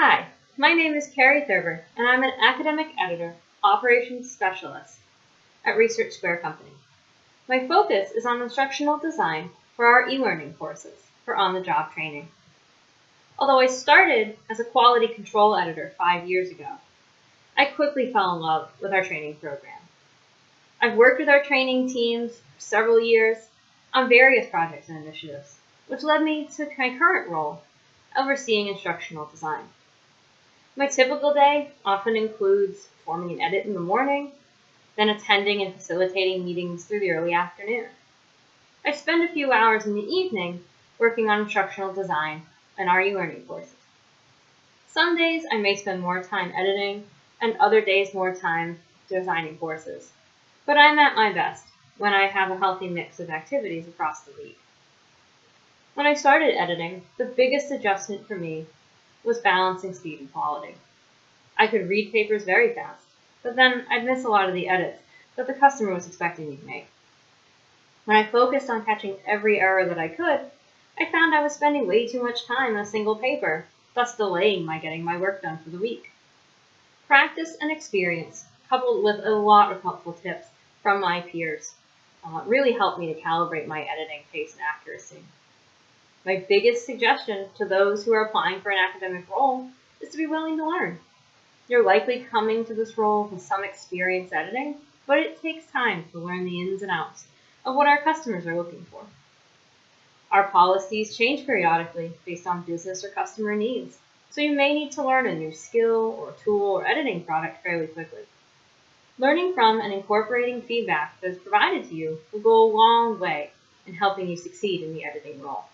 Hi, my name is Carrie Thurber, and I'm an academic editor, operations specialist at Research Square Company. My focus is on instructional design for our e-learning courses for on-the-job training. Although I started as a quality control editor five years ago, I quickly fell in love with our training program. I've worked with our training teams for several years on various projects and initiatives, which led me to my current role overseeing instructional design. My typical day often includes forming an edit in the morning, then attending and facilitating meetings through the early afternoon. I spend a few hours in the evening working on instructional design and our e-learning courses. Some days I may spend more time editing and other days more time designing courses. But I'm at my best when I have a healthy mix of activities across the week. When I started editing, the biggest adjustment for me was balancing speed and quality. I could read papers very fast, but then I'd miss a lot of the edits that the customer was expecting me to make. When I focused on catching every error that I could, I found I was spending way too much time on a single paper, thus delaying my getting my work done for the week. Practice and experience, coupled with a lot of helpful tips from my peers, uh, really helped me to calibrate my editing pace and accuracy. My biggest suggestion to those who are applying for an academic role is to be willing to learn. You're likely coming to this role with some experience editing, but it takes time to learn the ins and outs of what our customers are looking for. Our policies change periodically based on business or customer needs, so you may need to learn a new skill or tool or editing product fairly quickly. Learning from and incorporating feedback that is provided to you will go a long way in helping you succeed in the editing role.